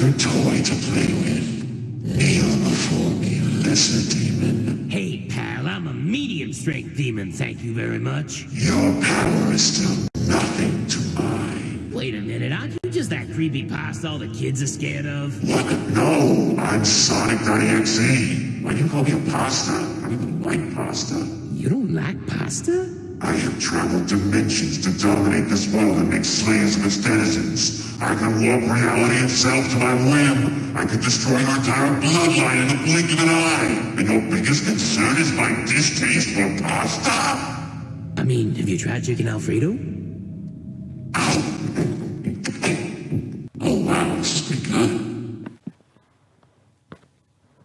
another toy to play with. Kneel before me, lesser demon. Hey, pal, I'm a medium strength demon, thank you very much. Your power is still nothing to mine. Wait a minute, aren't you just that creepy pasta all the kids are scared of? What? No, I'm Sonic .exe. Why do you call me a pasta? I don't even like pasta. You don't like pasta? I have traveled dimensions to dominate this world and make slaves of its denizens. I can warp reality itself to my whim. I can destroy your entire bloodline in the blink of an eye. And your biggest concern is my distaste for pasta? I mean, have you tried chicken Alfredo?